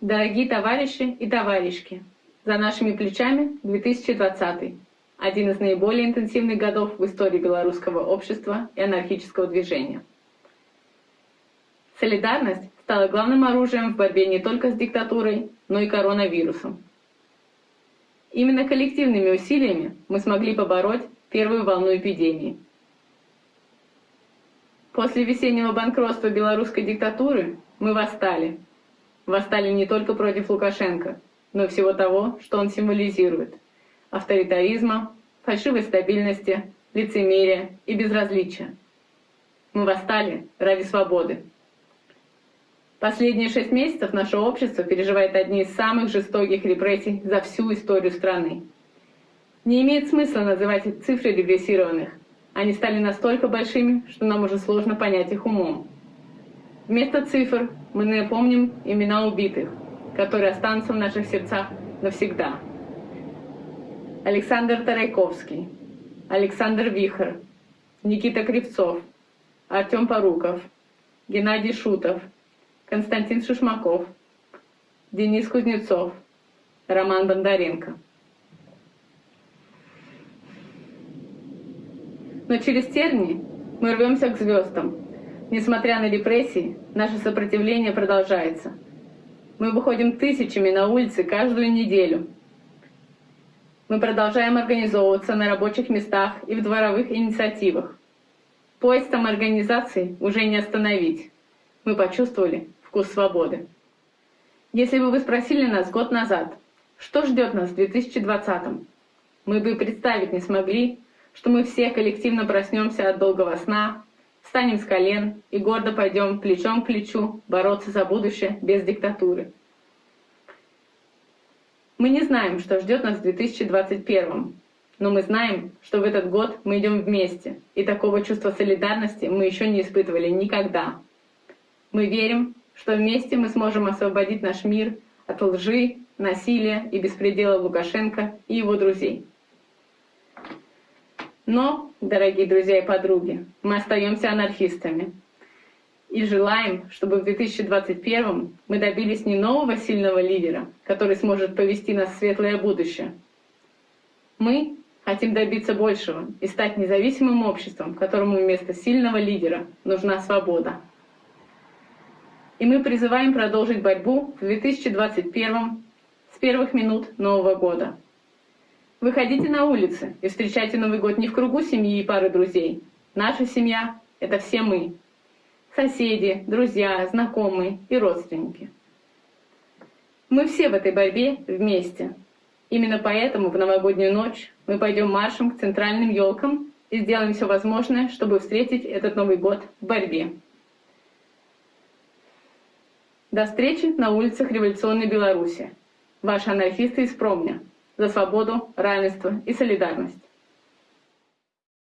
Дорогие товарищи и товарищки, за нашими плечами 2020 один из наиболее интенсивных годов в истории белорусского общества и анархического движения. Солидарность стала главным оружием в борьбе не только с диктатурой, но и коронавирусом. Именно коллективными усилиями мы смогли побороть первую волну эпидемии. После весеннего банкротства белорусской диктатуры мы восстали – восстали не только против Лукашенко, но и всего того, что он символизирует – авторитаризма, фальшивой стабильности, лицемерия и безразличия. Мы восстали ради свободы. Последние шесть месяцев наше общество переживает одни из самых жестоких репрессий за всю историю страны. Не имеет смысла называть цифры регрессированных. Они стали настолько большими, что нам уже сложно понять их умом. Вместо цифр мы напомним имена убитых, которые останутся в наших сердцах навсегда. Александр Тарайковский, Александр Вихр, Никита Кривцов, Артем Поруков, Геннадий Шутов, Константин Шишмаков, Денис Кузнецов, Роман Бондаренко. Но через терни мы рвемся к звездам, Несмотря на репрессии, наше сопротивление продолжается. Мы выходим тысячами на улицы каждую неделю. Мы продолжаем организовываться на рабочих местах и в дворовых инициативах. Поезд самоорганизации уже не остановить. Мы почувствовали вкус свободы. Если бы вы спросили нас год назад, что ждет нас в 2020 мы бы представить не смогли, что мы все коллективно проснемся от долгого сна, Встанем с колен и гордо пойдем плечом к плечу бороться за будущее без диктатуры. Мы не знаем, что ждет нас в 2021, но мы знаем, что в этот год мы идем вместе, и такого чувства солидарности мы еще не испытывали никогда. Мы верим, что вместе мы сможем освободить наш мир от лжи, насилия и беспредела Лукашенко и его друзей. Но, дорогие друзья и подруги, мы остаемся анархистами. И желаем, чтобы в 2021 мы добились не нового сильного лидера, который сможет повести нас в светлое будущее. Мы хотим добиться большего и стать независимым обществом, которому вместо сильного лидера нужна свобода. И мы призываем продолжить борьбу в 2021 с первых минут Нового года. Выходите на улицы и встречайте Новый год не в кругу семьи и пары друзей. Наша семья — это все мы. Соседи, друзья, знакомые и родственники. Мы все в этой борьбе вместе. Именно поэтому в новогоднюю ночь мы пойдем маршем к центральным елкам и сделаем все возможное, чтобы встретить этот Новый год в борьбе. До встречи на улицах революционной Беларуси. Ваши анархисты из Промня за свободу, равенство и солидарность.